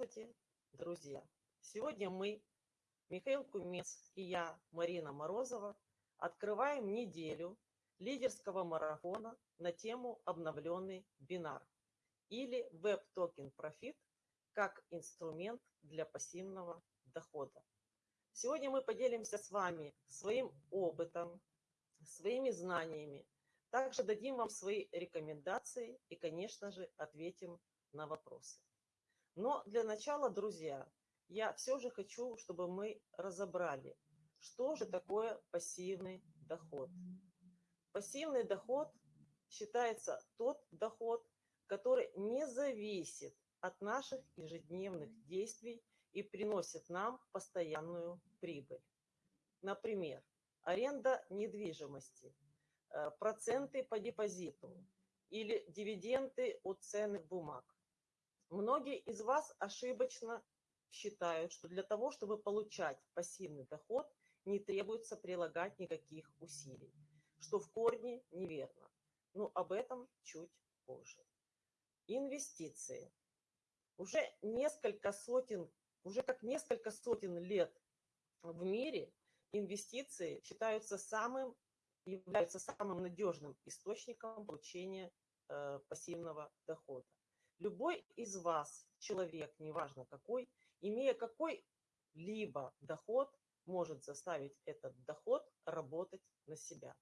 Здравствуйте, друзья! Сегодня мы, Михаил Кумец и я, Марина Морозова, открываем неделю лидерского марафона на тему обновленный бинар или Web Token Profit как инструмент для пассивного дохода. Сегодня мы поделимся с вами своим опытом, своими знаниями, также дадим вам свои рекомендации и, конечно же, ответим на вопросы. Но для начала, друзья, я все же хочу, чтобы мы разобрали, что же такое пассивный доход. Пассивный доход считается тот доход, который не зависит от наших ежедневных действий и приносит нам постоянную прибыль. Например, аренда недвижимости, э, проценты по депозиту или дивиденды от ценных бумаг. Многие из вас ошибочно считают, что для того, чтобы получать пассивный доход, не требуется прилагать никаких усилий, что в корне неверно. Но об этом чуть позже. Инвестиции. Уже несколько сотен, уже как несколько сотен лет в мире инвестиции считаются самым, являются самым надежным источником получения э, пассивного дохода. Любой из вас, человек, неважно какой, имея какой-либо доход, может заставить этот доход работать на себя.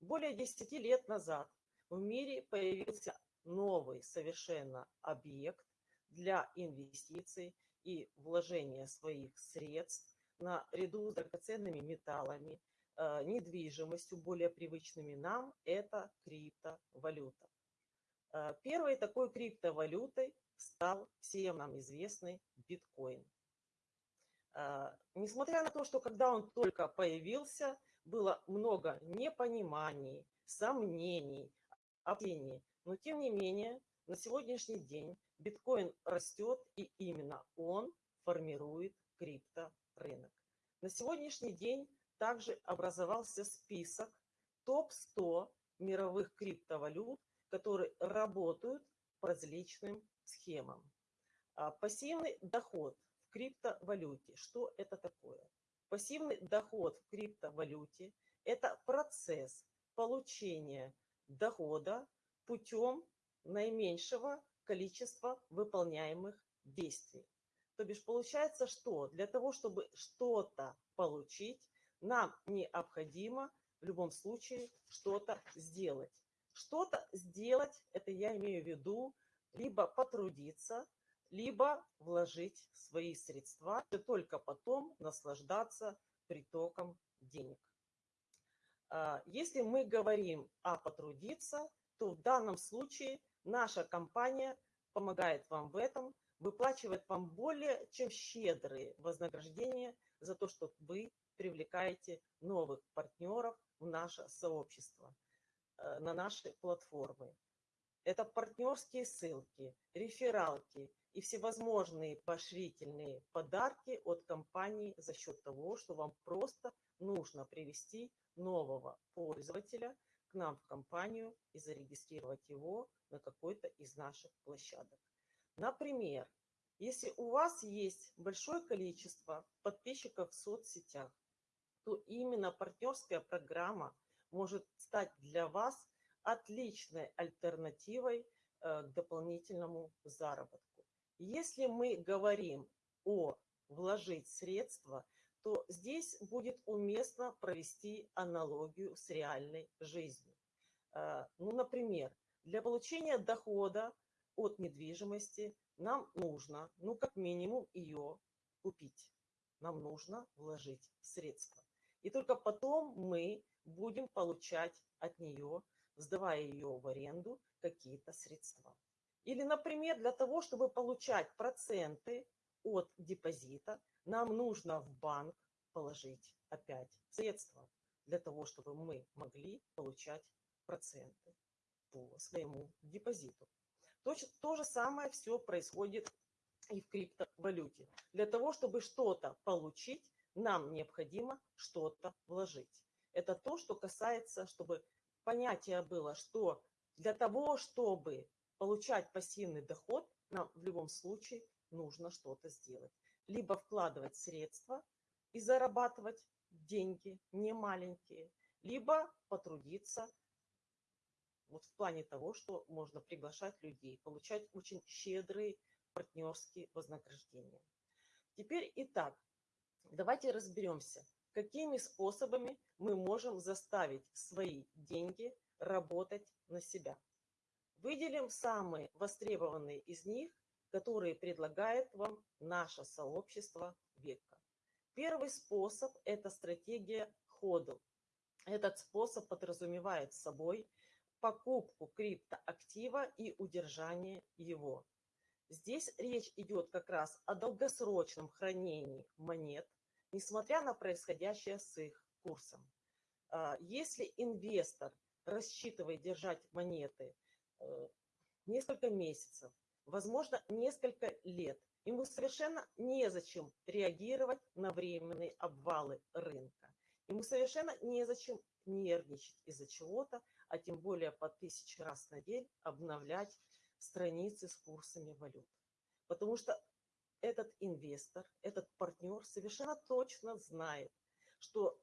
Более 10 лет назад в мире появился новый совершенно объект для инвестиций и вложения своих средств наряду с драгоценными металлами, э, недвижимостью, более привычными нам, это криптовалюта. Э, первой такой криптовалютой стал всем нам известный биткоин. Э, несмотря на то, что когда он только появился, было много непониманий, сомнений, опасений, но тем не менее на сегодняшний день биткоин растет, и именно он формирует крипторынок. На сегодняшний день также образовался список топ-100 мировых криптовалют, которые работают по различным схемам. А, пассивный доход в криптовалюте. Что это такое? Пассивный доход в криптовалюте – это процесс получения дохода путем наименьшего количества выполняемых действий. То бишь получается, что для того, чтобы что-то получить, нам необходимо в любом случае что-то сделать. Что-то сделать, это я имею в виду, либо потрудиться, либо вложить свои средства, и только потом наслаждаться притоком денег. А, если мы говорим о потрудиться, то в данном случае наша компания помогает вам в этом, выплачивает вам более чем щедрые вознаграждения за то, что вы привлекаете новых партнеров в наше сообщество. Э, на наши платформы. Это партнерские ссылки, рефералки и всевозможные поощрительные подарки от компании за счет того, что вам просто нужно привести нового пользователя к нам в компанию и зарегистрировать его на какой-то из наших площадок. Например, если у вас есть большое количество подписчиков в соцсетях, то именно партнерская программа – может стать для вас отличной альтернативой э, к дополнительному заработку. Если мы говорим о вложить средства, то здесь будет уместно провести аналогию с реальной жизнью. Э, ну, например, для получения дохода от недвижимости нам нужно, ну, как минимум, ее купить. Нам нужно вложить средства. И только потом мы будем получать от нее, сдавая ее в аренду, какие-то средства. Или, например, для того, чтобы получать проценты от депозита, нам нужно в банк положить опять средства для того, чтобы мы могли получать проценты по своему депозиту. То, то же самое все происходит и в криптовалюте. Для того, чтобы что-то получить, нам необходимо что-то вложить. Это то, что касается, чтобы понятие было, что для того, чтобы получать пассивный доход, нам в любом случае нужно что-то сделать. Либо вкладывать средства и зарабатывать деньги, не маленькие, либо потрудиться вот в плане того, что можно приглашать людей, получать очень щедрые партнерские вознаграждения. Теперь итак, давайте разберемся, какими способами мы можем заставить свои деньги работать на себя. Выделим самые востребованные из них, которые предлагает вам наше сообщество века. Первый способ – это стратегия ходу. Этот способ подразумевает собой покупку криптоактива и удержание его. Здесь речь идет как раз о долгосрочном хранении монет, несмотря на происходящее с их курсом. А, если инвестор рассчитывает держать монеты э, несколько месяцев, возможно, несколько лет, ему совершенно незачем реагировать на временные обвалы рынка. Ему совершенно незачем нервничать из-за чего-то, а тем более по тысяче раз на день обновлять страницы с курсами валют. Потому что этот инвестор, этот партнер совершенно точно знает, что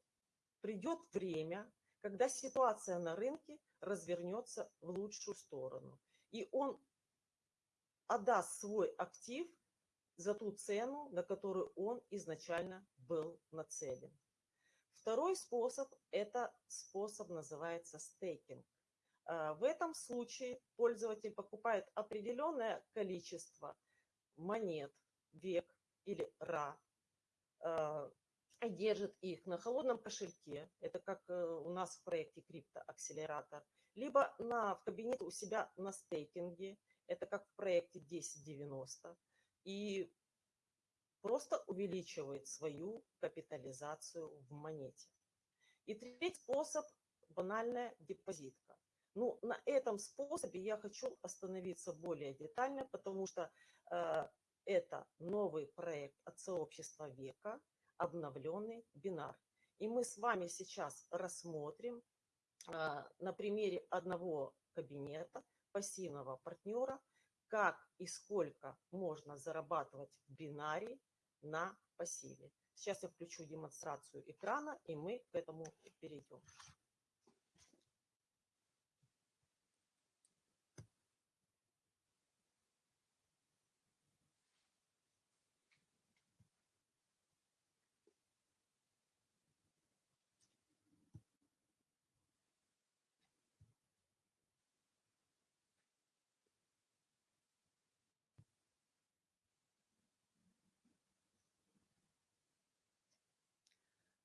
придет время, когда ситуация на рынке развернется в лучшую сторону. И он отдаст свой актив за ту цену, на которую он изначально был нацелен. Второй способ – это способ называется стейкинг. А, в этом случае пользователь покупает определенное количество монет, век или ра, а, держит их на холодном кошельке, это как э, у нас в проекте криптоакселератор, либо на, в кабинете у себя на стейкинге, это как в проекте 1090, и просто увеличивает свою капитализацию в монете. И третий способ – банальная депозитка. Ну, на этом способе я хочу остановиться более детально, потому что э, это новый проект от сообщества века, обновленный бинар. И мы с вами сейчас рассмотрим э, на примере одного кабинета пассивного партнера, как и сколько можно зарабатывать в бинаре на пассиве. Сейчас я включу демонстрацию экрана, и мы к этому перейдем.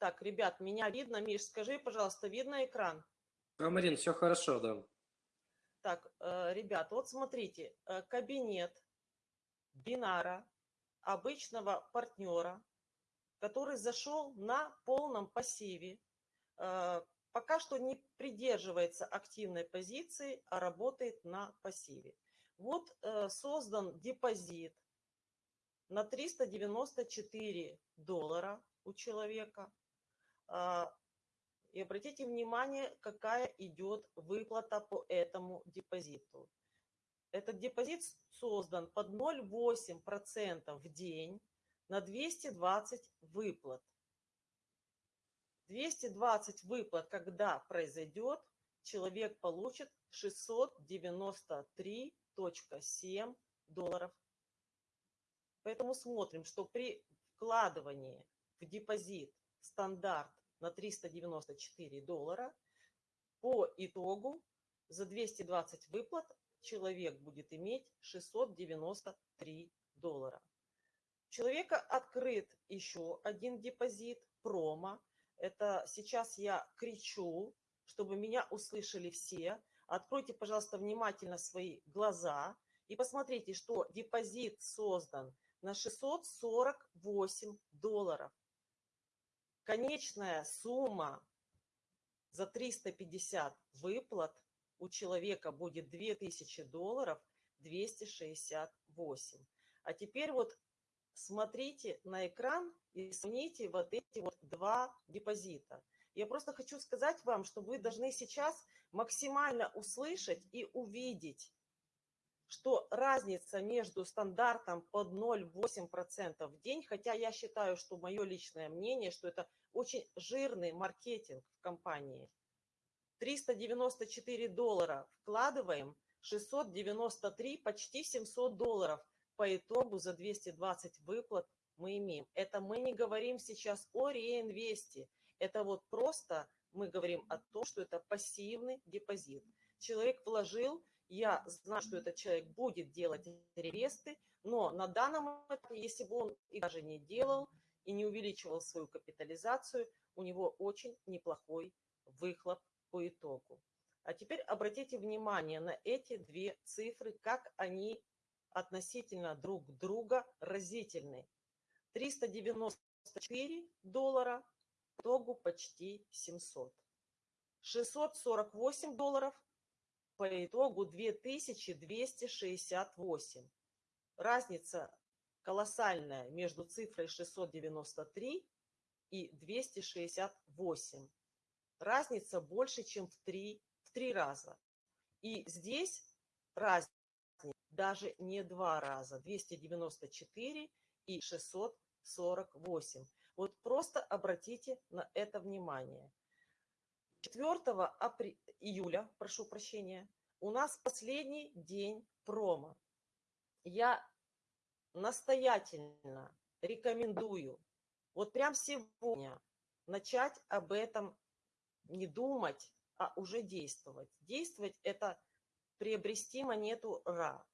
Так, ребят, меня видно. Миш, скажи, пожалуйста, видно экран? А, Марин, все хорошо, да. Так, э, ребят, вот смотрите, э, кабинет бинара, обычного партнера, который зашел на полном пассиве, э, пока что не придерживается активной позиции, а работает на пассиве. Вот создан депозит на 394 доллара у человека. А, и обратите внимание, какая идет выплата по этому депозиту. Этот депозит создан под 0,8% в день на 220 выплат. 220 выплат, когда произойдет, человек получит 693.7 долларов. Поэтому смотрим, что при вкладывании в депозит стандарт на 394 доллара. По итогу за 220 выплат человек будет иметь 693 доллара. У человека открыт еще один депозит, промо. Это сейчас я кричу, чтобы меня услышали все. Откройте, пожалуйста, внимательно свои глаза и посмотрите, что депозит создан на 648 долларов. Конечная сумма за 350 выплат у человека будет 2000 долларов 268. А теперь вот смотрите на экран и сравните вот эти вот два депозита. Я просто хочу сказать вам, что вы должны сейчас максимально услышать и увидеть, что разница между стандартом под 0,8% в день, хотя я считаю, что мое личное мнение, что это очень жирный маркетинг в компании. 394 доллара вкладываем, 693, почти 700 долларов по итогу за 220 выплат мы имеем. Это мы не говорим сейчас о реинвесте. Это вот просто мы говорим о том, что это пассивный депозит. Человек вложил, я знаю, что этот человек будет делать реинвесты, но на данном этапе, если бы он и даже не делал и не увеличивал свою капитализацию, у него очень неплохой выхлоп по итогу. А теперь обратите внимание на эти две цифры, как они относительно друг друга разительны. 394 доллара, итогу почти 700. 648 долларов, по итогу 2268. Разница колоссальная между цифрой 693 и 268. Разница больше, чем в три, в три раза. И здесь разница даже не два раза. 294 и 648. Вот просто обратите на это внимание. 4 апр... июля, прошу прощения, у нас последний день промо. Я настоятельно рекомендую вот прям сегодня начать об этом не думать, а уже действовать. Действовать – это приобрести монету РА.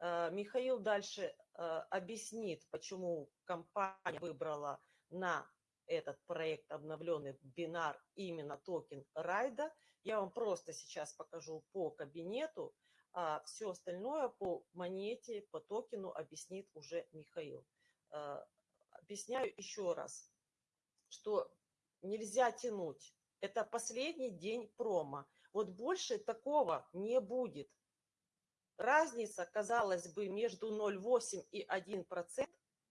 Э, Михаил дальше э, объяснит, почему компания выбрала на этот проект обновленный бинар именно токен Райда. Я вам просто сейчас покажу по кабинету, а все остальное по монете, по токену объяснит уже Михаил. Э, объясняю еще раз, что нельзя тянуть. Это последний день промо. Вот больше такого не будет. Разница, казалось бы, между 0,8 и 1%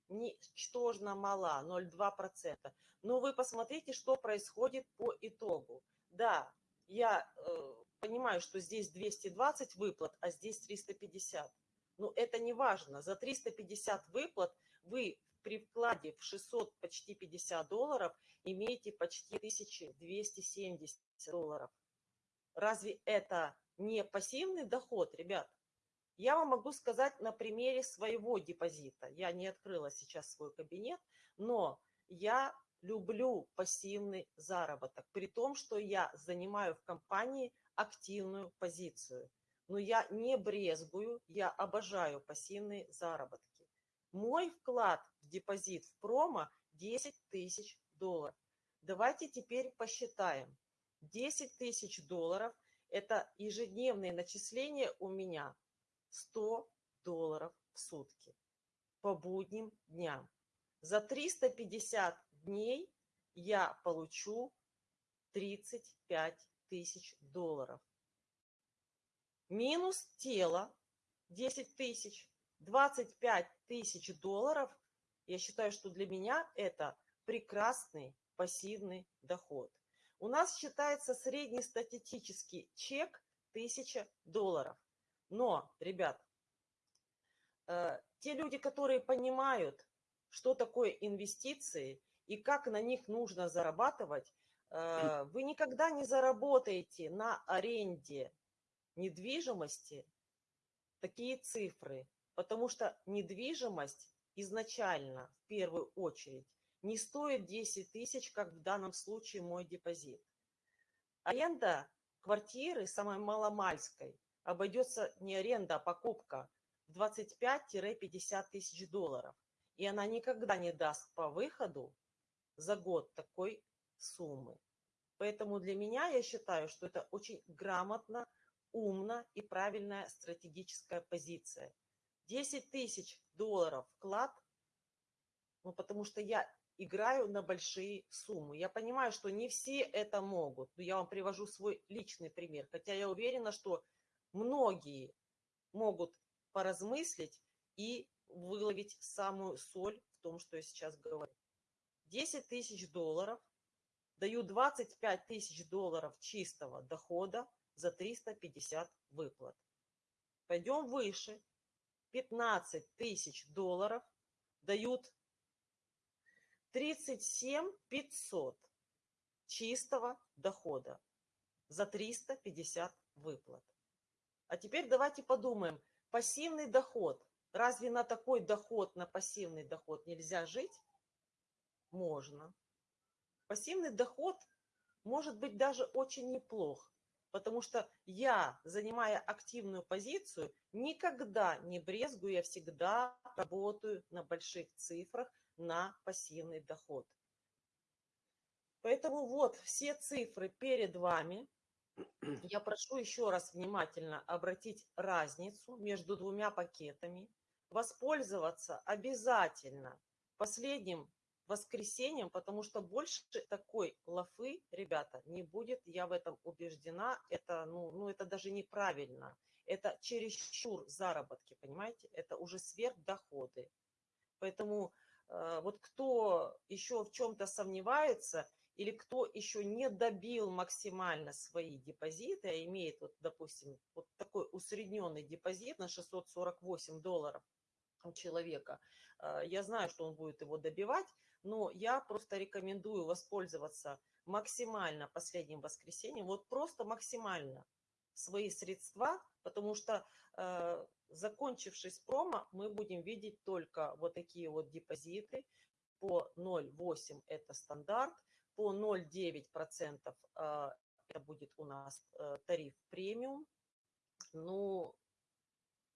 ничтожно мала, 0,2%. Но вы посмотрите, что происходит по итогу. Да, я э, понимаю, что здесь 220 выплат, а здесь 350. Но это не важно. За 350 выплат вы при вкладе в 600 почти 50 долларов имеете почти 1270 долларов. Разве это не пассивный доход, ребят? Я вам могу сказать на примере своего депозита. Я не открыла сейчас свой кабинет, но я люблю пассивный заработок, при том, что я занимаю в компании активную позицию. Но я не брезгую, я обожаю пассивные заработки. Мой вклад в депозит в промо 10 тысяч долларов. Давайте теперь посчитаем. 10 тысяч долларов – это ежедневные начисления у меня 100 долларов в сутки по будним дням. За 350 дней я получу 35 тысяч долларов. Минус тело 10 тысяч, 25 тысяч долларов. Я считаю, что для меня это прекрасный пассивный доход. У нас считается среднестатистический чек 1000 долларов. Но, ребят, э, те люди, которые понимают, что такое инвестиции и как на них нужно зарабатывать, э, вы никогда не заработаете на аренде недвижимости такие цифры, потому что недвижимость изначально, в первую очередь, не стоит 10 тысяч, как в данном случае мой депозит. Аренда квартиры самой маломальской обойдется не аренда, а покупка в 25-50 тысяч долларов. И она никогда не даст по выходу за год такой суммы. Поэтому для меня я считаю, что это очень грамотно, умно и правильная стратегическая позиция. 10 тысяч долларов вклад, ну, потому что я играю на большие суммы. Я понимаю, что не все это могут, но я вам привожу свой личный пример. Хотя я уверена, что многие могут поразмыслить и выловить самую соль в том, что я сейчас говорю. 10 тысяч долларов, даю 25 тысяч долларов чистого дохода за 350 выплат. Пойдем выше. 15 тысяч долларов дают 37 500 чистого дохода за 350 выплат. А теперь давайте подумаем, пассивный доход. Разве на такой доход, на пассивный доход нельзя жить? Можно. Пассивный доход может быть даже очень неплох, потому что я, занимая активную позицию, никогда не брезгую, я всегда работаю на больших цифрах на пассивный доход. Поэтому вот все цифры перед вами. Я прошу еще раз внимательно обратить разницу между двумя пакетами. Воспользоваться обязательно последним воскресеньем, потому что больше такой лафы, ребята, не будет, я в этом убеждена, это, ну, ну, это даже неправильно, это чересчур заработки, понимаете, это уже сверхдоходы. Поэтому э, вот кто еще в чем-то сомневается, или кто еще не добил максимально свои депозиты, а имеет, вот, допустим, вот такой усредненный депозит на 648 долларов у человека, э, я знаю, что он будет его добивать, но я просто рекомендую воспользоваться максимально последним воскресеньем, вот просто максимально свои средства, потому что э, закончившись промо, мы будем видеть только вот такие вот депозиты. По 0,8 это стандарт, по 0,9% э, это будет у нас э, тариф премиум, ну,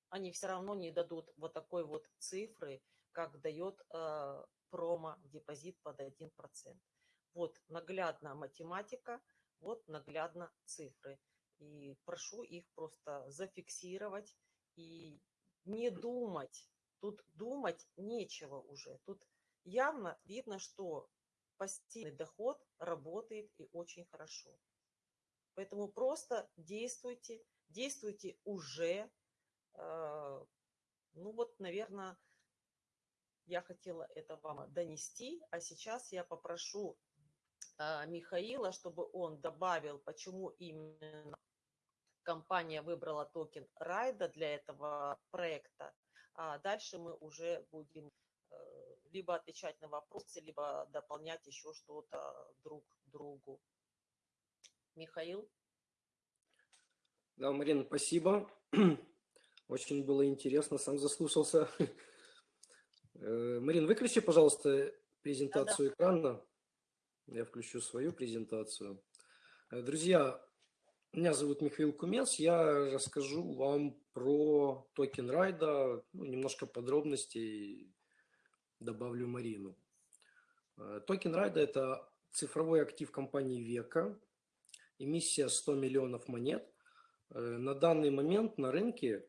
они все равно не дадут вот такой вот цифры, как дает э, промо-депозит под 1%. Вот наглядно математика, вот наглядно цифры. И прошу их просто зафиксировать и не думать. Тут думать нечего уже. Тут явно видно, что пассивный доход работает и очень хорошо. Поэтому просто действуйте, действуйте уже. Э, ну вот, наверное, я хотела это вам донести, а сейчас я попрошу а, Михаила, чтобы он добавил, почему именно компания выбрала токен Райда для этого проекта. А дальше мы уже будем э, либо отвечать на вопросы, либо дополнять еще что-то друг другу. Михаил? Да, Марина, спасибо. Очень было интересно, сам заслушался. Э, Марин, выключи, пожалуйста, презентацию да, да. экрана. Я включу свою презентацию. Э, друзья, меня зовут Михаил Кумец. Я расскажу вам про токен райда, ну, немножко подробностей добавлю Марину. Э, токен райда – это цифровой актив компании Века, эмиссия 100 миллионов монет. На данный момент на рынке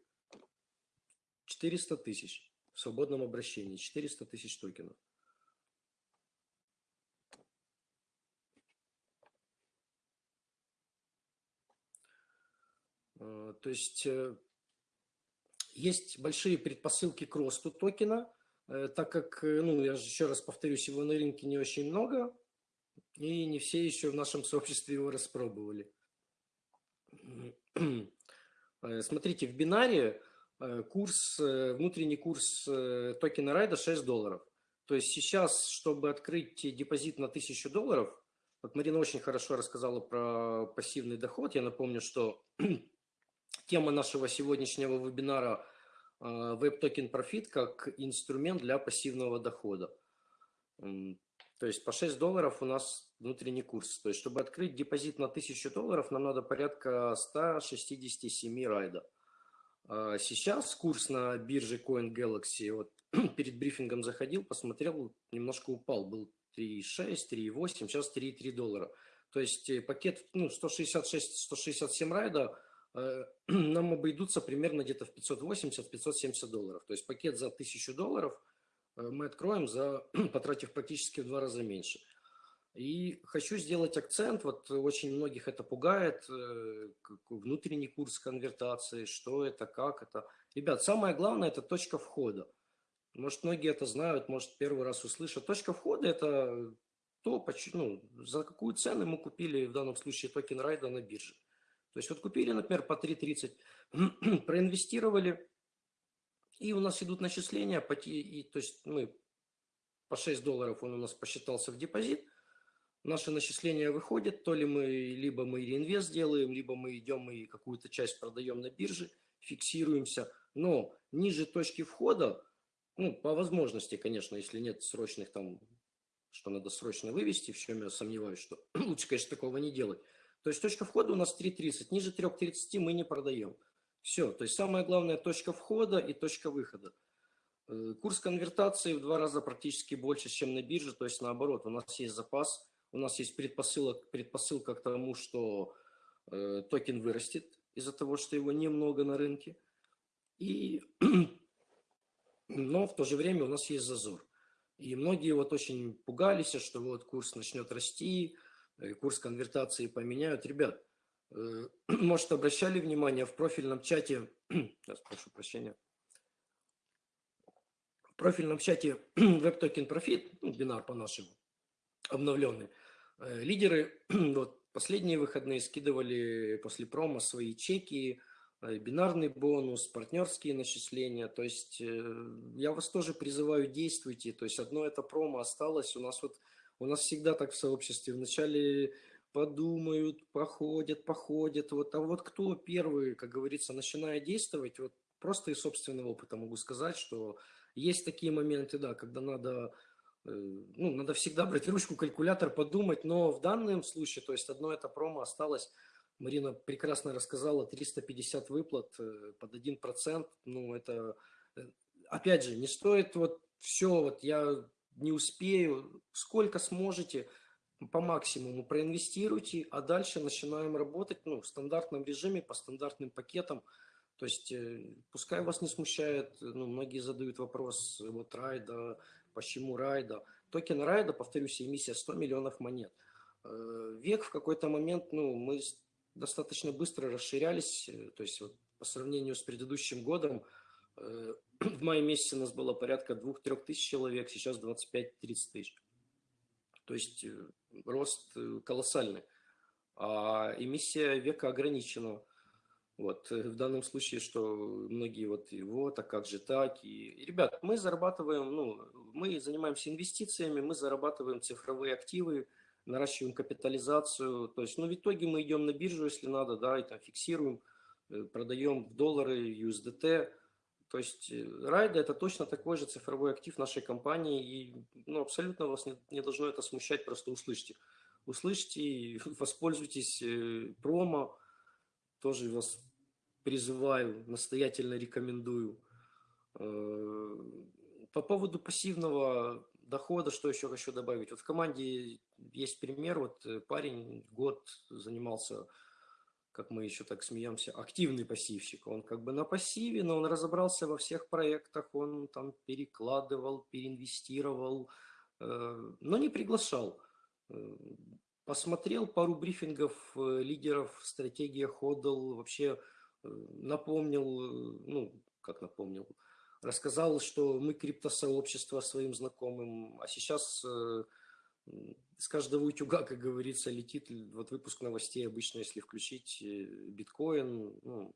400 тысяч в свободном обращении. 400 тысяч токенов. Э, то есть э, есть большие предпосылки к росту токена, э, так как, ну, я же еще раз повторюсь, его на рынке не очень много, и не все еще в нашем сообществе его распробовали. Смотрите, в бинаре Э, курс, э, внутренний курс э, токена Райда 6 долларов. То есть сейчас, чтобы открыть депозит на 1000 долларов, вот Марина очень хорошо рассказала про пассивный доход. Я напомню, что тема нашего сегодняшнего вебинара Web Token Profit как инструмент для пассивного дохода. То есть по 6 долларов у нас внутренний курс. То есть чтобы открыть депозит на 1000 долларов, нам надо порядка 167 райда. А сейчас курс на бирже Coin Galaxy, вот перед брифингом заходил, посмотрел, немножко упал, был 3,6, 3,8, сейчас 3,3 доллара. То есть э, пакет ну, 166-167 райда нам обойдутся примерно где-то в 580-570 долларов. То есть пакет за 1000 долларов э, мы откроем, за, потратив практически в два раза меньше. И хочу сделать акцент, вот очень многих это пугает, э, внутренний курс конвертации, что это, как это. Ребят, самое главное – это точка входа. Может, многие это знают, может, первый раз услышат. Точка входа – это то, ну, за какую цену мы купили в данном случае токен райда на бирже. То есть вот купили, например, по 3.30, проинвестировали, и у нас идут начисления, и, то есть мы по 6 долларов он у нас посчитался в депозит, наши начисления выходят, то ли мы, либо мы реинвест делаем, либо мы идем и какую-то часть продаем на бирже, фиксируемся, но ниже точки входа, ну, по возможности, конечно, если нет срочных там, что надо срочно вывести, в чем я сомневаюсь, что лучше, конечно, такого не делать. То есть точка входа у нас 3.30, ниже 3.30 мы не продаем. Все, то есть самая главная точка входа и точка выхода. Э, курс конвертации в два раза практически больше, чем на бирже, то есть наоборот, у нас есть запас, у нас есть предпосылка, предпосылка к тому, что э, токен вырастет из-за того, что его немного на рынке. И, но в то же время у нас есть зазор. И многие вот очень пугались, что вот курс начнет расти, курс конвертации поменяют. Ребят, э, может, обращали внимание в профильном чате, сейчас прошу прощения, в профильном чате WebToken Profit, ну, бинар по-нашему, обновленный, э, лидеры вот, последние выходные скидывали после промо свои чеки, э, бинарный бонус, партнерские начисления. То есть я вас тоже призываю, действуйте. То есть одно это промо осталось. У нас вот у нас всегда так в сообществе. Вначале подумают, походят, походят. Вот, а вот кто первый, как говорится, начинает действовать, вот просто из собственного опыта могу сказать, что есть такие моменты, да, когда надо Э, ну, надо всегда брать ручку, калькулятор, подумать, но в данном случае, то есть одно это промо осталось, Марина прекрасно рассказала, 350 выплат э, под 1%, ну, это, э, опять же, не стоит вот все, вот я не успею, сколько сможете, по максимуму проинвестируйте, а дальше начинаем работать ну, в стандартном режиме, по стандартным пакетам. То есть пускай вас не смущает, ну, многие задают вопрос, вот райда, Почему Райда? Токен Райда, повторюсь, эмиссия 100 миллионов монет. Э, век в какой-то момент, ну, мы достаточно быстро расширялись, э, то есть вот по сравнению с предыдущим годом, э, в мае месяце у нас было порядка 2-3 тысяч человек, сейчас 25-30 тысяч. То есть рост колоссальный. А эмиссия века ограничена. Вот, э, в данном случае, что многие вот его, так как же так. И, и, ребят, мы зарабатываем, ну, мы занимаемся инвестициями, мы зарабатываем цифровые активы, наращиваем капитализацию. То есть, ну, в итоге мы идем на биржу, если надо, да, и там фиксируем, э, продаем в доллары, USDT. То есть, э, Райда – это точно такой же цифровой актив нашей компании, и, ну, абсолютно вас не, не должно это смущать, просто услышьте. Услышьте, воспользуйтесь промо, тоже вас призываю, настоятельно рекомендую. Э, по поводу пассивного дохода, что еще хочу добавить? Вот в команде есть пример, вот э, парень год занимался, как мы еще так смеемся, активный пассивщик. Он как бы на пассиве, но он разобрался во всех проектах, он там перекладывал, переинвестировал, э, но не приглашал. Посмотрел пару брифингов лидеров, стратегия ходл, вообще напомнил, э, ну, как напомнил, рассказал, что мы криптосообщество своим знакомым, а сейчас э, с каждого утюга, как говорится, летит вот выпуск новостей обычно, если включить э, биткоин, ну,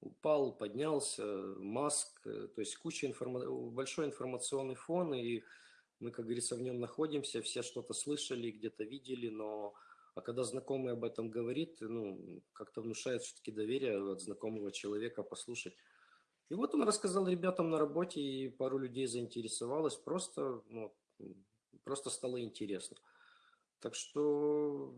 упал, поднялся, Маск, то есть куча информа... большой информационный фон, и мы, как говорится, в нем находимся, все что-то слышали, где-то видели, но а когда знакомый об этом говорит, ну, как-то внушает все-таки доверие от знакомого человека послушать. И вот он рассказал ребятам на работе, и пару людей заинтересовалось, просто, ну, просто стало интересно. Так что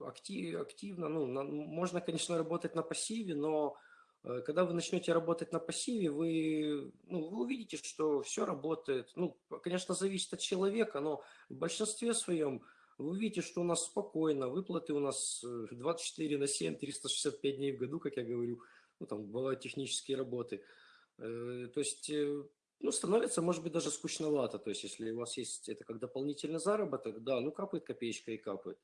актив, активно, ну, на, можно, конечно, работать на пассиве, но э, когда вы начнете работать на пассиве, вы, ну, вы увидите, что все работает. Ну, конечно, зависит от человека, но в большинстве своем вы увидите, что у нас спокойно, выплаты у нас 24 э, на 7, 365 дней в году, как я говорю, ну, там бывают технические работы. Э, то есть, э, ну, становится, может быть, даже скучновато. То есть, если у вас есть это как дополнительный заработок, да, ну, капает копеечка и капает.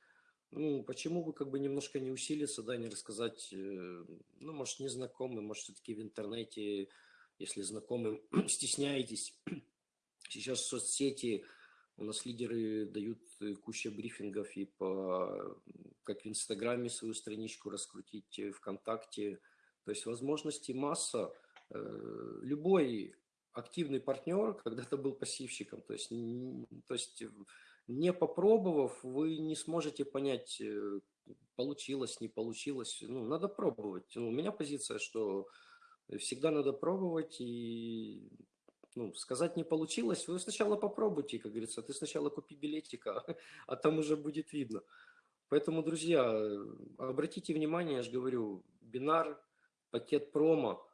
Ну, почему бы как бы немножко не усилиться, да, не рассказать, ну, может, незнакомым, может, все-таки в интернете, если знакомым стесняетесь. Сейчас соцсети У нас лидеры дают э, кучу брифингов и по, как в Инстаграме свою страничку раскрутить, э, ВКонтакте. То есть возможностей масса. Э, любой активный партнер когда-то был пассивщиком. То есть, то есть не попробовав, вы не сможете понять, получилось, не получилось. Ну, надо пробовать. Ну, у меня позиция, что всегда надо пробовать и ну, сказать не получилось, вы сначала попробуйте, как говорится, ты сначала купи билетика, а там уже будет видно. Поэтому, друзья, обратите внимание, я же говорю, бинар, пакет промо, э,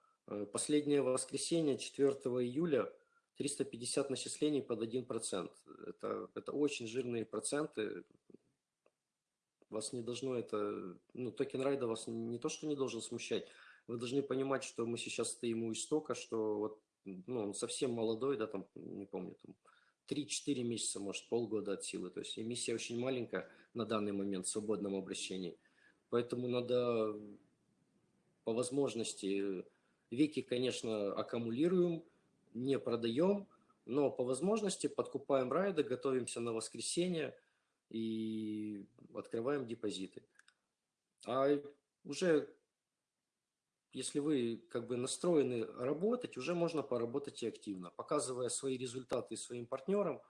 последнее воскресенье, 4 июля, 350 начислений под 1%. Это, это очень жирные проценты. Вас не должно это, ну, токен райда вас не то, что не должен смущать, вы должны понимать, что мы сейчас стоим у истока, что вот ну, он совсем молодой, да, там, не помню, там, 3-4 месяца, может, полгода от силы. То есть эмиссия очень маленькая на данный момент в свободном обращении. Поэтому надо по возможности, веки, конечно, аккумулируем, не продаем, но по возможности подкупаем райды, готовимся на воскресенье и открываем депозиты. А уже если вы как бы настроены работать, уже можно поработать и активно, показывая свои результаты своим партнерам,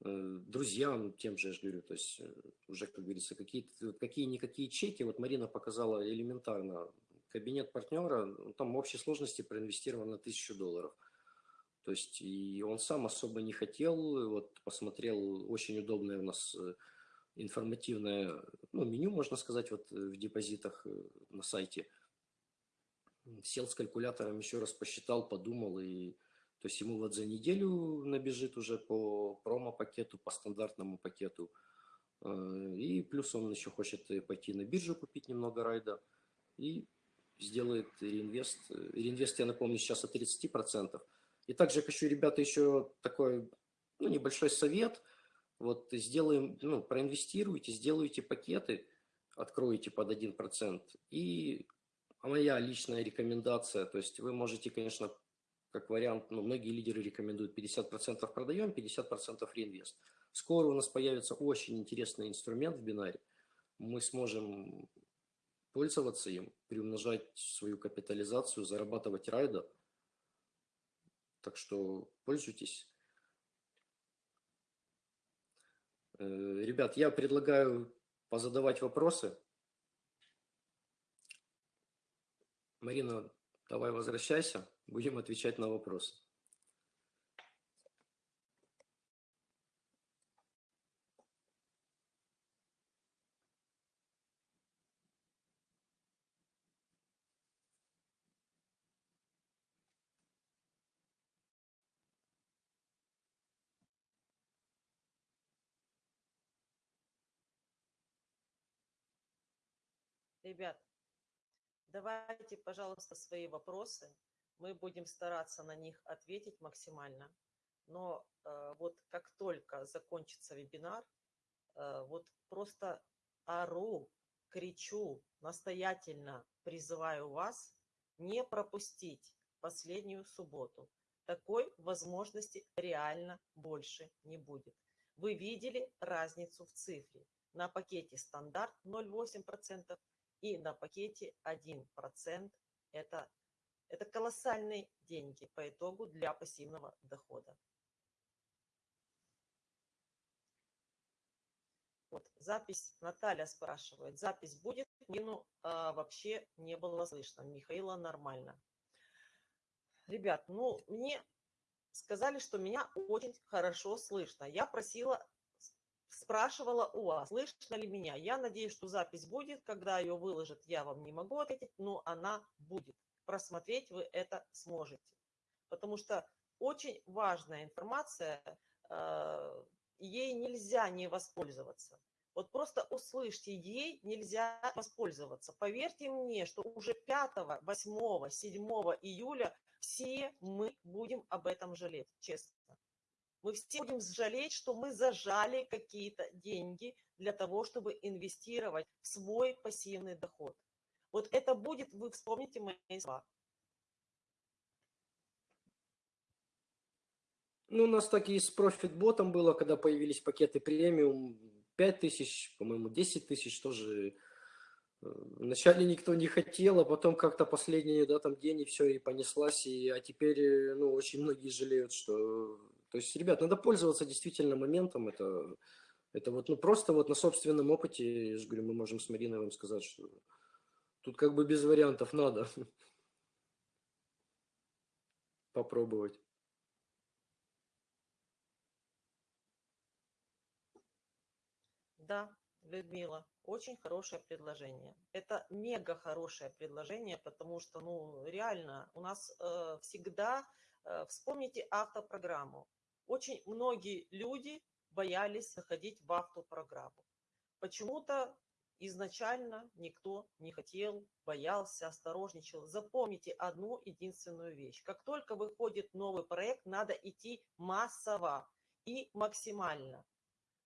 э, друзьям, тем же, я же говорю, то есть э, уже, как говорится, какие-никакие чеки, вот Марина показала элементарно, кабинет партнера, ну, там в общей сложности проинвестировано на тысячу долларов. То есть и он сам особо не хотел, вот посмотрел, очень удобное у нас э, информативное ну, меню, можно сказать, вот в депозитах на сайте – сел с калькулятором, еще раз посчитал, подумал, и то есть ему вот за неделю набежит уже по промо-пакету, по стандартному пакету. Э, и плюс он еще хочет пойти на биржу купить немного райда и сделает реинвест. Реинвест, я напомню, сейчас от 30%. И также хочу, ребята, еще такой ну, небольшой совет. Вот сделаем, ну, проинвестируйте, сделайте пакеты, откроете под 1%. И моя личная рекомендация, то есть вы можете, конечно, как вариант, ну, многие лидеры рекомендуют 50% продаем, 50% реинвест. Скоро у нас появится очень интересный инструмент в бинаре. Мы сможем пользоваться им, приумножать свою капитализацию, зарабатывать райда. Так что пользуйтесь. Э, ребят, я предлагаю позадавать вопросы. Марина, давай возвращайся, будем отвечать на вопросы. Ребят, Давайте, пожалуйста, свои вопросы. Мы будем стараться на них ответить максимально. Но э, вот как только закончится вебинар, э, вот просто ору, кричу, настоятельно призываю вас не пропустить последнюю субботу. Такой возможности реально больше не будет. Вы видели разницу в цифре. На пакете стандарт 0,8%, и на пакете 1%. Это, это колоссальные деньги по итогу для пассивного дохода. Вот, запись, Наталья спрашивает, запись будет? Мину а, вообще не было слышно, Михаила нормально. Ребят, ну, мне сказали, что меня очень хорошо слышно. Я просила спрашивала у вас, слышно ли меня. Я надеюсь, что запись будет. Когда ее выложат, я вам не могу ответить, но она будет. Просмотреть вы это сможете. Потому что очень важная информация, э, ей нельзя не воспользоваться. Вот просто услышьте, ей нельзя воспользоваться. Поверьте мне, что уже 5, 8, 7 июля все мы будем об этом жалеть, честно мы все будем жалеть, что мы зажали какие-то деньги для того, чтобы инвестировать в свой пассивный доход. Вот это будет, вы вспомните мои слова. Ну, у нас так и с профит-ботом было, когда появились пакеты премиум, 5 тысяч, по-моему, 10 тысяч тоже. Э, вначале никто не хотел, а потом как-то последний да, там день и все, и понеслась. И, а теперь, э, ну, очень многие жалеют, что... То есть, ребят, надо пользоваться действительно моментом. Это, это вот, ну, просто вот на собственном опыте, я же говорю, мы можем с Мариной вам сказать, что тут как бы без вариантов надо попробовать. Да, Людмила, очень хорошее предложение. Это мега хорошее предложение, потому что, ну, реально, у нас э, всегда, э, вспомните автопрограмму. Очень многие люди боялись заходить в автопрограмму. Почему-то изначально никто не хотел, боялся, осторожничал. Запомните одну единственную вещь. Как только выходит новый проект, надо идти массово и максимально.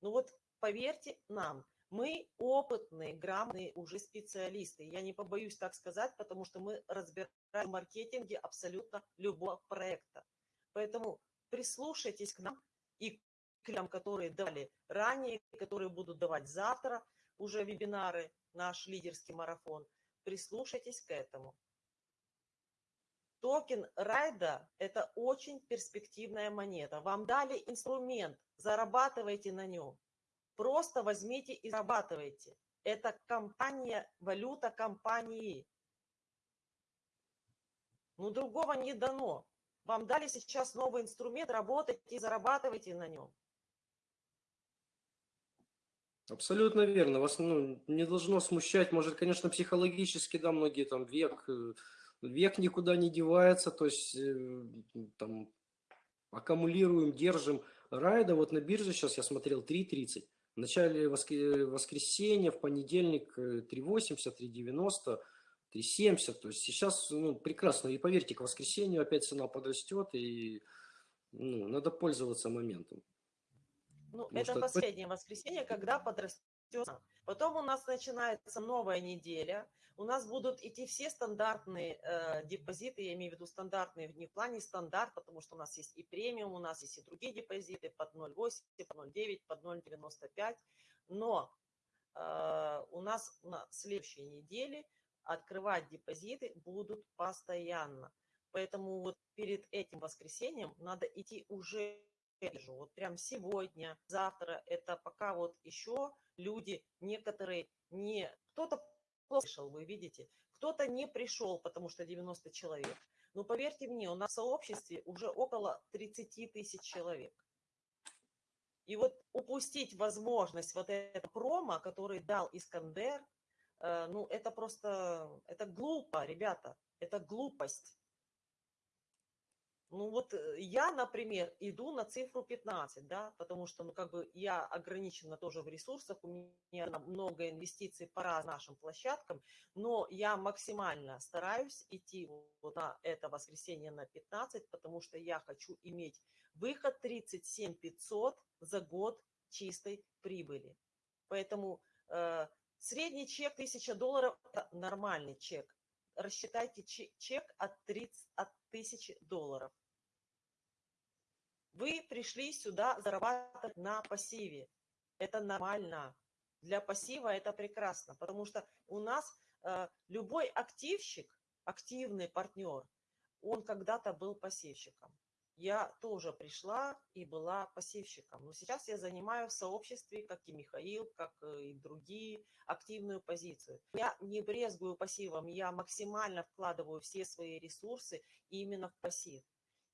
Ну вот поверьте нам, мы опытные, грамотные уже специалисты. Я не побоюсь так сказать, потому что мы разбираем в маркетинге абсолютно любого проекта. Поэтому прислушайтесь к нам и к нам, которые дали ранее, которые будут давать завтра уже вебинары, наш лидерский марафон. Прислушайтесь к этому. Токен Райда – это очень перспективная монета. Вам дали инструмент, зарабатывайте на нем. Просто возьмите и зарабатывайте. Это компания, валюта компании. Ну, другого не дано. Вам дали сейчас новый инструмент, работайте и зарабатывайте на нем. Абсолютно верно. Вас ну, не должно смущать, может, конечно, психологически, да, многие там век, э, век никуда не девается, то есть э, там аккумулируем, держим. Райда вот на бирже сейчас я смотрел 3.30. В начале воскресенья, в понедельник 3.80, 3.90, 3.70. То есть сейчас ну, прекрасно. И поверьте, к воскресенью опять цена подрастет, и ну, надо пользоваться моментом. Ну, Потому это что... последнее воскресенье, когда подрастет. Потом у нас начинается новая неделя. У нас будут идти все стандартные э, депозиты, я имею в виду стандартные, не в плане стандарт, потому что у нас есть и премиум, у нас есть и другие депозиты под 0,8, под 0,9, под 0,95. Но э, у нас на следующей неделе открывать депозиты будут постоянно. Поэтому вот перед этим воскресеньем надо идти уже вот прям сегодня, завтра, это пока вот еще люди, некоторые не, кто-то слышал, вы видите, кто-то не пришел, потому что 90 человек. Но поверьте мне, у нас в сообществе уже около 30 тысяч человек. И вот упустить возможность вот этого промо, который дал Искандер, ну это просто, это глупо, ребята, это глупость. Ну вот э, я, например, иду на цифру 15, да, потому что, ну, как бы я ограничена тоже в ресурсах, у меня много инвестиций по нашим площадкам, но я максимально стараюсь идти вот на это воскресенье на 15, потому что я хочу иметь выход 37 500 за год чистой прибыли. Поэтому э, средний чек 1000 долларов – это нормальный чек рассчитайте чек от, 30, от 1000 долларов. Вы пришли сюда зарабатывать на пассиве. Это нормально. Для пассива это прекрасно, потому что у нас э, любой активщик, активный партнер, он когда-то был пассивщиком. Я тоже пришла и была пассивщиком. Но сейчас я занимаю в сообществе, как и Михаил, как э, и другие, активную позицию. Я не брезгую пассивом, я максимально вкладываю все свои ресурсы именно в пассив.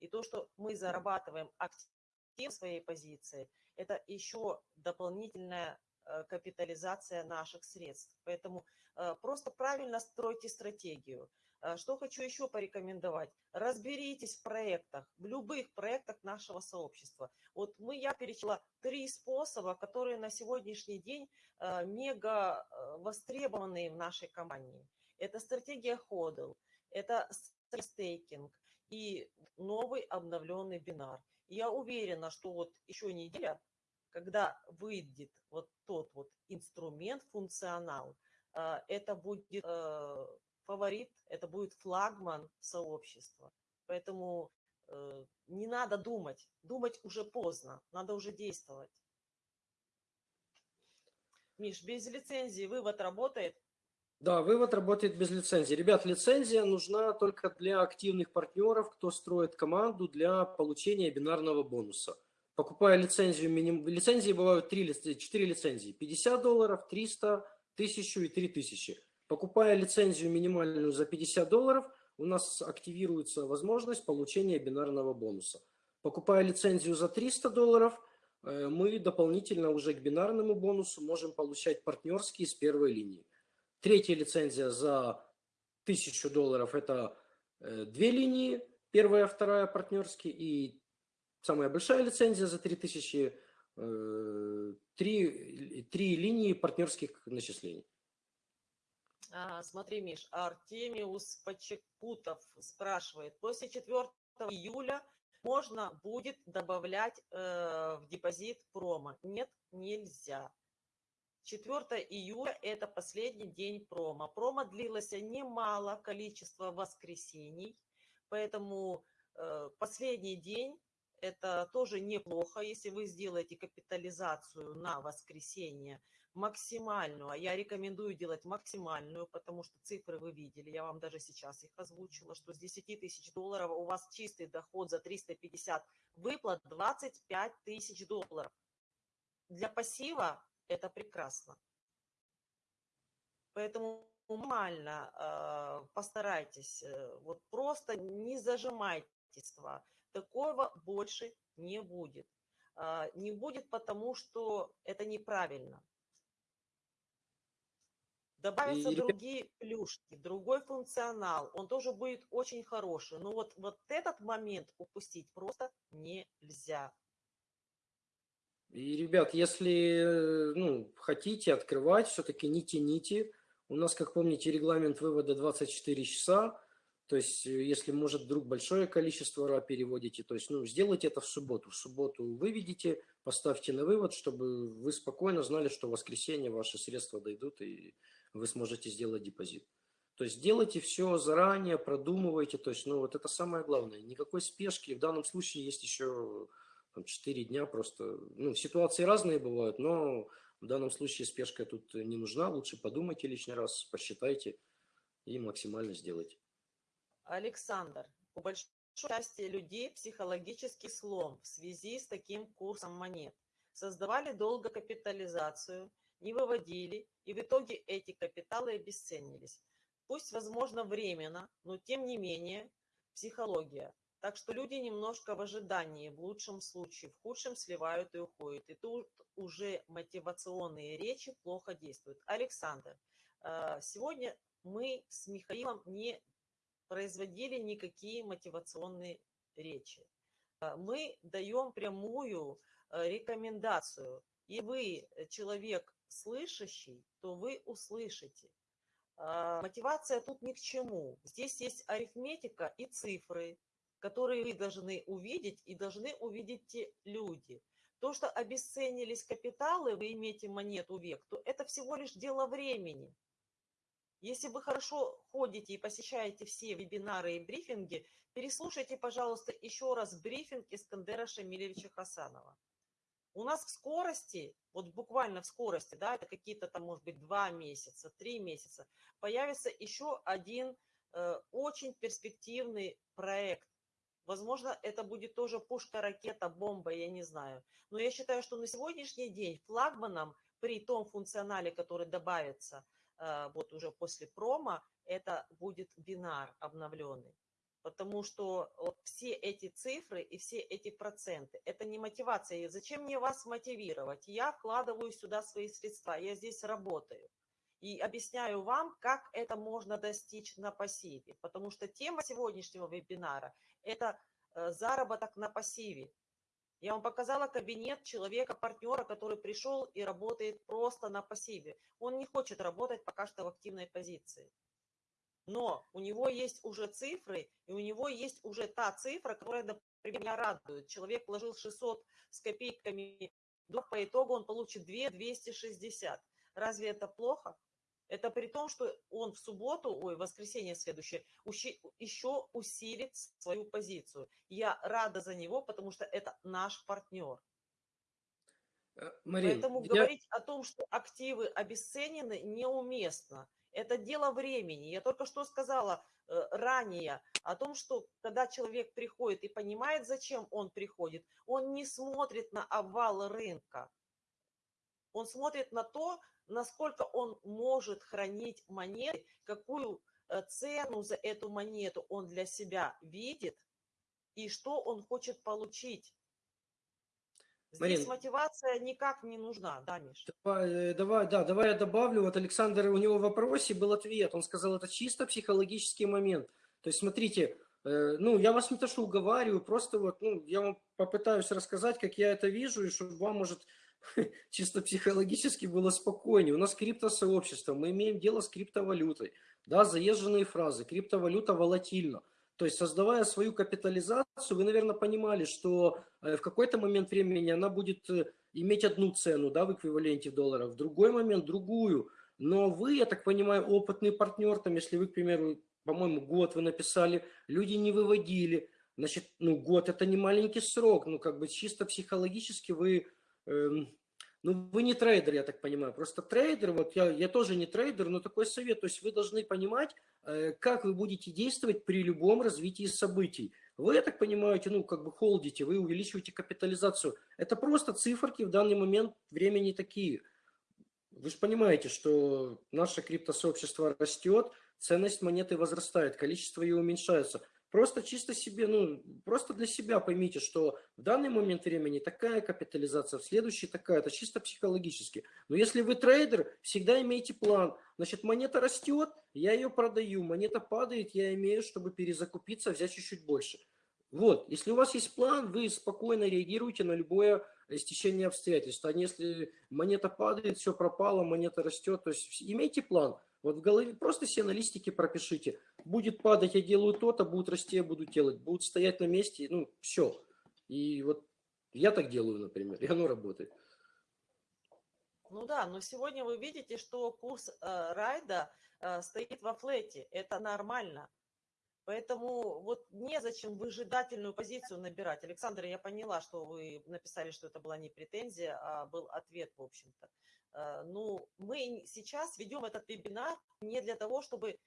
И то, что мы зарабатываем актив своей позиции, это еще дополнительная э, капитализация наших средств. Поэтому э, просто правильно стройте стратегию. Э, что хочу еще порекомендовать. Разберитесь в проектах, в любых проектах нашего сообщества. Вот мы, я перечисла три способа, которые на сегодняшний день мега востребованные в нашей компании. Это стратегия ходл, это стейкинг, и новый обновленный бинар. я уверена, что вот еще неделя, когда выйдет вот тот вот инструмент, функционал, э, это будет э, фаворит, это будет флагман сообщества. Поэтому э, не надо думать. Думать уже поздно, надо уже действовать. Миш, без лицензии вывод работает? Да, вывод работает без лицензии. Ребят, лицензия нужна только для активных партнеров, кто строит команду для получения бинарного бонуса. Покупая лицензию, миним... лицензии бывают 3, 4 лицензии. 50 долларов, 300, 1000 и 3000. Покупая лицензию минимальную за 50 долларов, у нас активируется возможность получения бинарного бонуса. Покупая лицензию за 300 долларов, э, мы дополнительно уже к бинарному бонусу можем получать партнерские с первой линии. Третья лицензия за 1000 долларов – это э, две линии, первая, вторая партнерские, и самая большая лицензия за 3000 э, – три, три линии партнерских начислений. А, смотри, Миш, Артемиус Почекутов спрашивает, после 4 июля можно будет добавлять э, в депозит промо? Нет, нельзя. 4 июля – это последний день промо. Промо длилось немало количество воскресений, поэтому э, последний день – это тоже неплохо, если вы сделаете капитализацию на воскресенье – максимальную, а я рекомендую делать максимальную, потому что цифры вы видели, я вам даже сейчас их озвучила, что с 10 тысяч долларов у вас чистый доход за 350 выплат 25 тысяч долларов. Для пассива это прекрасно. Поэтому нормально э, постарайтесь, э, вот просто не зажимайте. Такого больше не будет. Э, не будет, потому что это неправильно. Добавятся и... другие плюшки, другой функционал, он тоже будет очень хороший. Но вот, вот этот момент упустить просто нельзя. И, ребят, если ну, хотите открывать, все-таки не тяните. У нас, как помните, регламент вывода 24 часа. То есть, если, может, вдруг большое количество РА переводите, то есть, ну, сделайте это в субботу. В субботу выведите, поставьте на вывод, чтобы вы спокойно знали, что в воскресенье ваши средства дойдут и вы сможете сделать депозит. То есть делайте все заранее, продумывайте. То есть, ну, вот это самое главное. Никакой спешки. В данном случае есть еще там, 4 дня просто. Ну, ситуации разные бывают, но в данном случае спешка тут не нужна. Лучше подумайте лишний раз, посчитайте и максимально сделайте. Александр, у большой части людей психологический слом в связи с таким курсом монет. Создавали долго капитализацию – не выводили, и в итоге эти капиталы обесценились. Пусть, возможно, временно, но тем не менее психология. Так что люди немножко в ожидании, в лучшем случае, в худшем сливают и уходят. И тут уже мотивационные речи плохо действуют. Александр, э, сегодня мы с Михаилом не производили никакие мотивационные речи. Э, мы даем прямую э, рекомендацию. И вы, человек слышащий, то вы услышите. А, мотивация тут ни к чему. Здесь есть арифметика и цифры, которые вы должны увидеть и должны увидеть те люди. То, что обесценились капиталы, вы имеете монету век, то это всего лишь дело времени. Если вы хорошо ходите и посещаете все вебинары и брифинги, переслушайте, пожалуйста, еще раз брифинг Искандера Шамилевича Хасанова. У нас в скорости, вот буквально в скорости, да, это какие-то там, может быть, два месяца, три месяца, появится еще один э, очень перспективный проект. Возможно, это будет тоже пушка, ракета, бомба, я не знаю. Но я считаю, что на сегодняшний день флагманом при том функционале, который добавится э, вот уже после промо, это будет бинар обновленный. Потому что вот все эти цифры и все эти проценты, это не мотивация. Зачем мне вас мотивировать? Я вкладываю сюда свои средства, я здесь работаю. И объясняю вам, как это можно достичь на пассиве. Потому что тема сегодняшнего вебинара – это э, заработок на пассиве. Я вам показала кабинет человека-партнера, который пришел и работает просто на пассиве. Он не хочет работать пока что в активной позиции но у него есть уже цифры, и у него есть уже та цифра, которая, например, меня радует. Человек вложил 600 с копейками, по итогу он получит 2 260. Разве это плохо? Это при том, что он в субботу, ой, воскресенье следующее, еще усилит свою позицию. Я рада за него, потому что это наш партнер. Э, Марин, Поэтому я... говорить о том, что активы обесценены, неуместно. Это дело времени. Я только что сказала э, ранее о том, что когда человек приходит и понимает, зачем он приходит, он не смотрит на овал рынка. Он смотрит на то, насколько он может хранить монеты, какую э, цену за эту монету он для себя видит и что он хочет получить. Здесь Марин, мотивация никак не нужна, да, Миш? Давай, э, давай, да, давай я добавлю. Вот Александр, у него в вопросе был ответ. Он сказал, это чисто психологический момент. То есть, смотрите, э, ну, я вас не то что уговариваю, просто вот, ну, я вам попытаюсь рассказать, как я это вижу, и чтобы вам, может, чисто психологически было спокойнее. У нас криптосообщество, мы имеем дело с криптовалютой. Да, заезженные фразы, криптовалюта волатильна. То есть, создавая свою капитализацию, вы, наверное, понимали, что э, в какой-то момент времени она будет э, иметь одну цену да, в эквиваленте долларов, в другой момент другую. Но вы, я так понимаю, опытный партнер, там, если вы, к примеру, по-моему, год вы написали, люди не выводили, значит, ну, год это не маленький срок, ну, как бы чисто психологически вы Эм, ну, вы не трейдер, я так понимаю. Просто трейдер, вот я, я тоже не трейдер, но такой совет. То есть вы должны понимать, э, как вы будете действовать при любом развитии событий. Вы, я так понимаю, ну, как бы холдите, вы увеличиваете капитализацию. Это просто циферки в данный момент времени такие. Вы же понимаете, что наше криптосообщество растет, ценность монеты возрастает, количество ее уменьшается. Просто чисто себе, ну, просто для себя поймите, что в данный момент времени такая капитализация, в следующий такая, это чисто психологически. Но если вы трейдер, всегда имейте план. Значит, монета растет, я ее продаю, монета падает, я имею, чтобы перезакупиться, взять чуть-чуть больше. Вот, если у вас есть план, вы спокойно реагируете на любое стечение обстоятельств. А если монета падает, все пропало, монета растет, то есть имейте план. Вот в голове просто все на листике пропишите. Будет падать, я делаю то-то, будет расти, я буду делать. Будут стоять на месте, ну, все. И вот я так делаю, например, и оно работает. Ну да, но сегодня вы видите, что курс э, райда э, стоит во флете. Это нормально. Поэтому вот незачем выжидательную позицию набирать. Александр, я поняла, что вы написали, что это была не претензия, а был ответ, в общем-то. Э, ну, мы сейчас ведем этот вебинар не для того, чтобы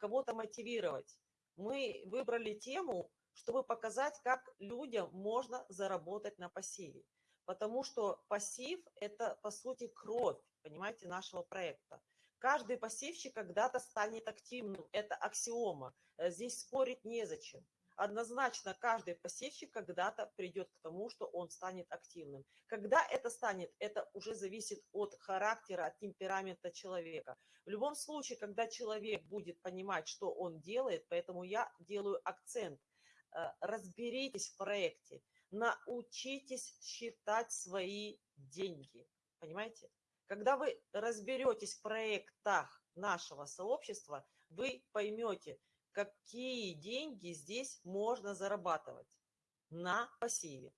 кого-то мотивировать. Мы выбрали тему, чтобы показать, как людям можно заработать на пассиве. Потому что пассив – это, по сути, кровь, понимаете, нашего проекта. Каждый пассивщик когда-то станет активным, это аксиома. Э, здесь спорить незачем однозначно каждый пассивщик когда-то придет к тому, что он станет активным. Когда это станет, это уже зависит от характера, от темперамента человека. В любом случае, когда человек будет понимать, что он делает, поэтому я делаю акцент, э, разберитесь в проекте, научитесь считать свои деньги. Понимаете? Когда вы разберетесь в проектах нашего сообщества, вы поймете, какие деньги здесь можно зарабатывать на пассиве.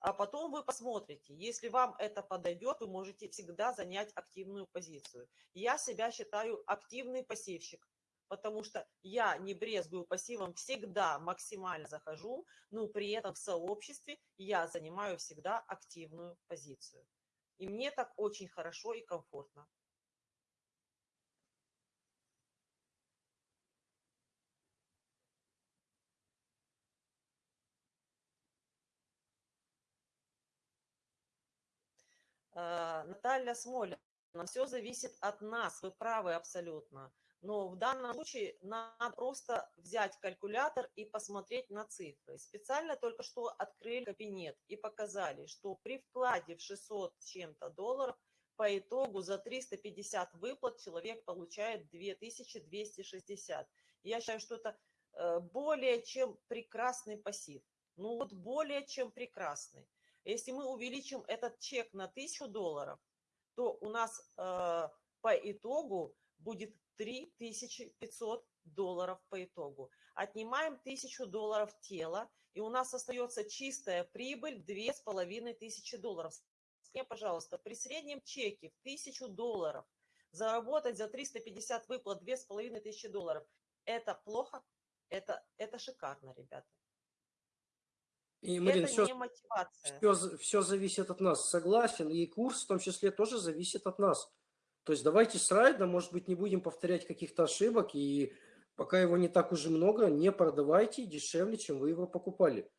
А потом вы посмотрите, если вам это подойдет, вы можете всегда занять активную позицию. Я себя считаю активный пассивщик, потому что я не брезгую пассивом, всегда максимально захожу, но при этом в сообществе я занимаю всегда активную позицию. И мне так очень хорошо и комфортно. Наталья Смолина, все зависит от нас, вы правы абсолютно. Но в данном случае надо просто взять калькулятор и посмотреть на цифры. Специально только что открыли кабинет и показали, что при вкладе в 600 с чем-то долларов по итогу за 350 выплат человек получает 2260. Я считаю, что это э, более чем прекрасный пассив. Ну вот более чем прекрасный. Если мы увеличим этот чек на 1000 долларов, то у нас э, по итогу будет 3500 долларов по итогу. Отнимаем 1000 долларов тела, и у нас остается чистая прибыль 2500 долларов. Скажите, пожалуйста, при среднем чеке в 1000 долларов заработать за 350 выплат 2500 долларов. Это плохо? Это, это шикарно, ребята. И, Марин, это все, не мотивация. все, все зависит от нас, согласен. И курс в том числе тоже зависит от нас. То есть давайте с райда, может быть, не будем повторять каких-то ошибок, и пока его не так уже много, не продавайте дешевле, чем вы его покупали.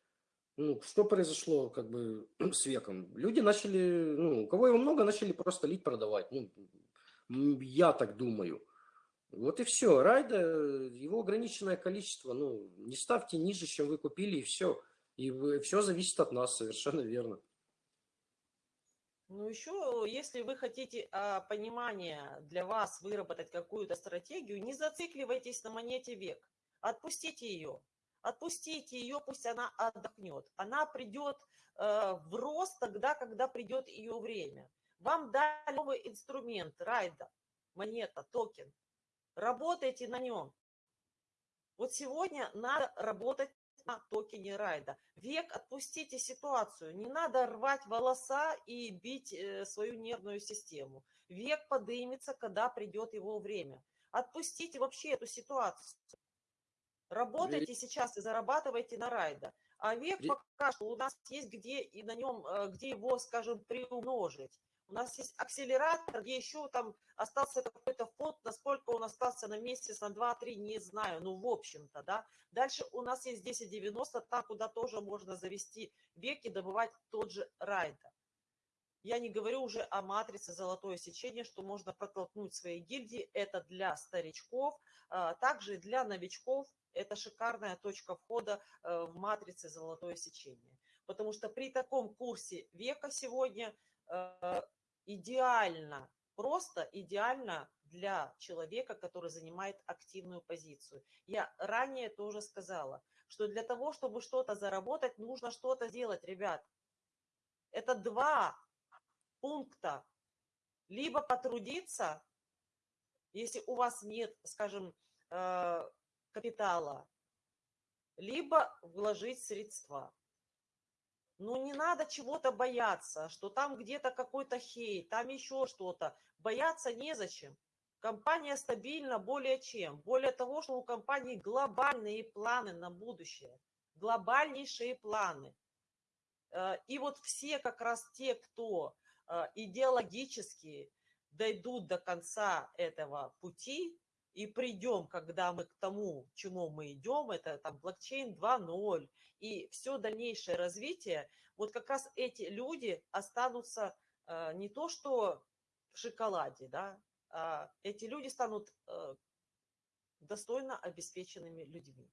Ну, что произошло как бы с веком? Люди начали, ну, у кого его много, начали просто лить продавать. Ну, я так думаю. Вот и все. Райда, его ограниченное количество. Ну, не ставьте ниже, чем вы купили, и все. И все зависит от нас, совершенно верно. Ну, еще, если вы хотите а, понимание для вас выработать какую-то стратегию, не зацикливайтесь на монете век. Отпустите ее. Отпустите ее, пусть она отдохнет. Она придет э, в рост тогда, когда придет ее время. Вам дали новый инструмент, райда, монета, токен. Работайте на нем. Вот сегодня надо работать на токене райда. Век, отпустите ситуацию. Не надо рвать волоса и бить э, свою нервную систему. Век подымется, когда придет его время. Отпустите вообще эту ситуацию. Работайте сейчас и зарабатывайте на райда. А век пока что у нас есть где и на нем, э, где его, скажем, приумножить. У нас есть акселератор, где еще там остался какой-то фонд, насколько он остался на месяц, на 2-3, не знаю, ну, в общем-то, да. Дальше у нас есть 1090, там, куда тоже можно завести век и добывать тот же райда. Я не говорю уже о матрице «Золотое сечение», что можно протолкнуть свои гильдии. Это для старичков, а, также для новичков. Это шикарная точка входа э, в матрице «Золотое сечение». Потому что при таком курсе века сегодня э, идеально, просто идеально для человека, который занимает активную позицию. Я ранее тоже сказала, что для того, чтобы что-то заработать, нужно что-то сделать, ребят. Это два пункта. Либо потрудиться, если у вас нет, скажем, э, капитала, либо вложить средства. Ну, не надо чего-то бояться, что там где-то какой-то хейт, там еще что-то. Бояться незачем. Компания стабильна более чем. Более того, что у компании глобальные планы на будущее. Глобальнейшие планы. Э, и вот все как раз те, кто э, идеологически дойдут до конца этого пути, и придем, когда мы к тому, чему мы идем, это там блокчейн 2.0 и все дальнейшее развитие, вот как раз эти люди останутся э, не то что в шоколаде, да, а эти люди станут э, достойно обеспеченными людьми.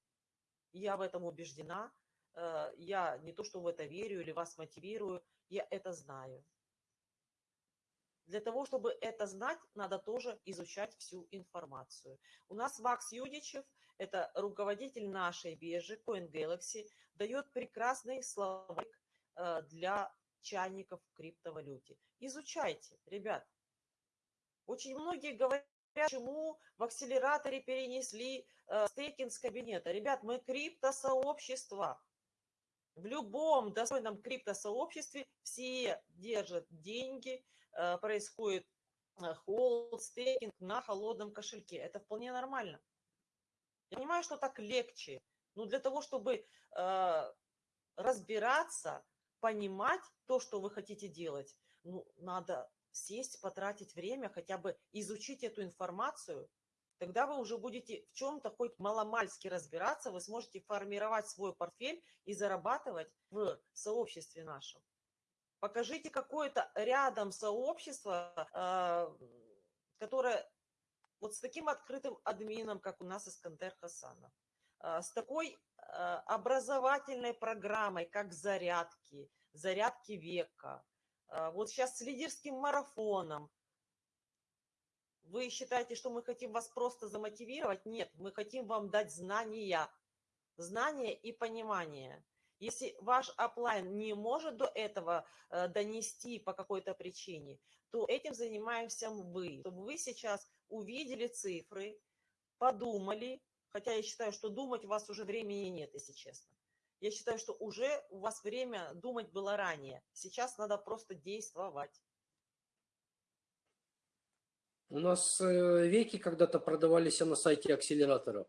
Я в этом убеждена, э, я не то что в это верю или вас мотивирую, я это знаю. Для того, чтобы это знать, надо тоже изучать всю информацию. У нас Макс Юдичев, это руководитель нашей биржи CoinGalaxy, дает прекрасный словарик э, для чайников в криптовалюте. Изучайте, ребят. Очень многие говорят, почему в акселераторе перенесли э, стейкинг с кабинета. Ребят, мы криптосообщество. В любом достойном криптосообществе все держат деньги, Э, происходит холд, э, стейкинг на холодном кошельке. Это вполне нормально. Я понимаю, что так легче. Но для того, чтобы э, разбираться, понимать то, что вы хотите делать, ну, надо сесть, потратить время, хотя бы изучить эту информацию. Тогда вы уже будете в чем-то хоть маломальски разбираться, вы сможете формировать свой портфель и зарабатывать в сообществе нашем. Покажите какое-то рядом сообщество, а, которое вот с таким открытым админом, как у нас Искандер Хасанов, а, с такой а, образовательной программой, как зарядки, зарядки века, вот сейчас с лидерским марафоном. Вы считаете, что мы хотим вас просто замотивировать? Нет, мы хотим вам дать знания, знания и понимание. Если ваш оплайн не может до этого э, донести по какой-то причине, то этим занимаемся вы. Чтобы вы сейчас увидели цифры, подумали, хотя я считаю, что думать у вас уже времени нет, если честно. Я считаю, что уже у вас время думать было ранее. Сейчас надо просто действовать. У нас э, веки когда-то продавались на сайте акселератора.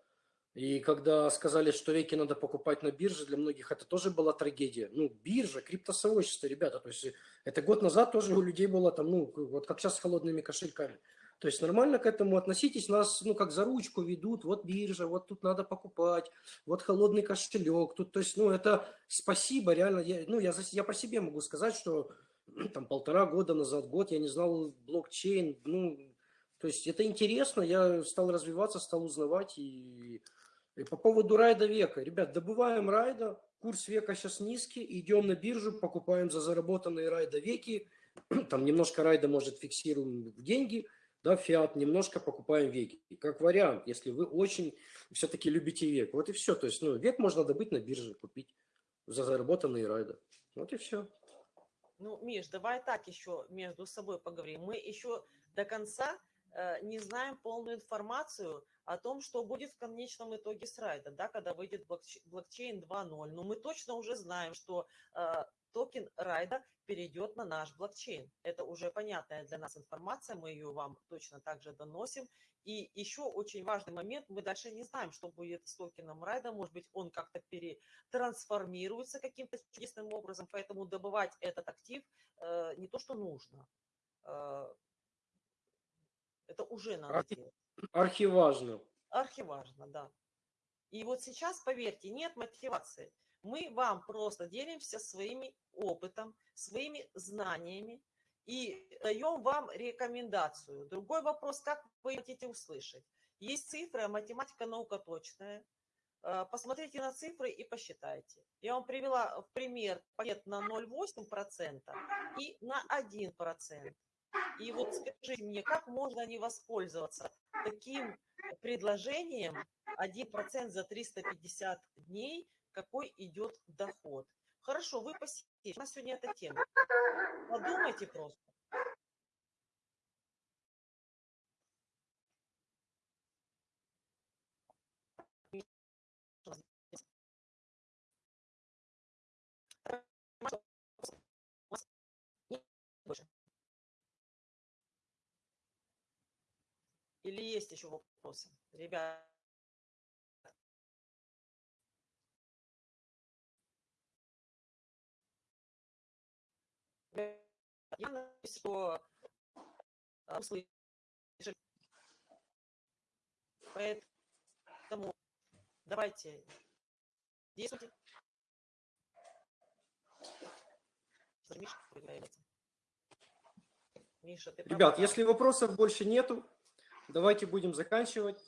И когда сказали, что веки надо покупать на бирже, для многих это тоже была трагедия. Ну, биржа, криптосообщество, ребята. То есть это год назад тоже у людей было там, ну, вот как сейчас с холодными кошельками. То есть нормально к этому относитесь, нас, ну, как за ручку ведут, вот биржа, вот тут надо покупать, вот холодный кошелек, тут, то есть, ну, это спасибо, реально, я, ну, я, я по себе могу сказать, что там полтора года назад, год, я не знал блокчейн, ну, то есть это интересно, я стал развиваться, стал узнавать, и, и по поводу райда века, ребят, добываем райда, курс века сейчас низкий, идем на биржу, покупаем за заработанные райда веки, там немножко райда, может, фиксируем в деньги – да, фиат, немножко покупаем веки. Как вариант, если вы очень все-таки любите век. Вот и все. То есть, ну, век можно добыть на бирже, купить за заработанные райды. Вот и все. Ну, Миш, давай так еще между собой поговорим. Мы еще до конца не знаем полную информацию о том, что будет в конечном итоге с райда, да, когда выйдет блокчейн 2.0. Но мы точно уже знаем, что э, токен райда перейдет на наш блокчейн. Это уже понятная для нас информация, мы ее вам точно также доносим. И еще очень важный момент, мы дальше не знаем, что будет с токеном райда, может быть, он как-то перетрансформируется каким-то чудесным образом, поэтому добывать этот актив э, не то, что нужно, э, это уже надо Архи... делать. Архиважно. Архиважно, да. И вот сейчас, поверьте, нет мотивации. Мы вам просто делимся своими опытом, своими знаниями и даем вам рекомендацию. Другой вопрос, как вы хотите услышать. Есть цифры, а математика наука точная. Э, посмотрите на цифры и посчитайте. Я вам привела в пример пакет на 0,8% и на 1%. И вот скажите мне, как можно не воспользоваться таким предложением 1% за 350 дней какой идет доход. Хорошо, вы посетите. У нас сегодня эта тема. Подумайте просто. Или есть еще вопросы? Ребята. Я надеюсь, что а, услышали. Поэтому давайте действуйте. Миша, Миша, Ребят, если вопросов больше нету, давайте будем заканчивать.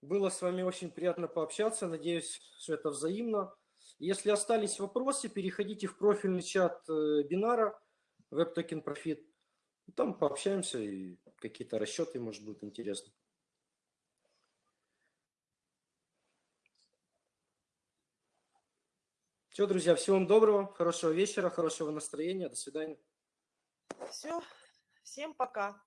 Было с вами очень приятно пообщаться. Надеюсь, что это взаимно. Если остались вопросы, переходите в профильный чат э, Бинара Web Token Profit. Там пообщаемся и какие-то расчеты, может, будут интересны. Все, друзья, всего вам доброго, хорошего вечера, хорошего настроения. До свидания. Все, всем пока.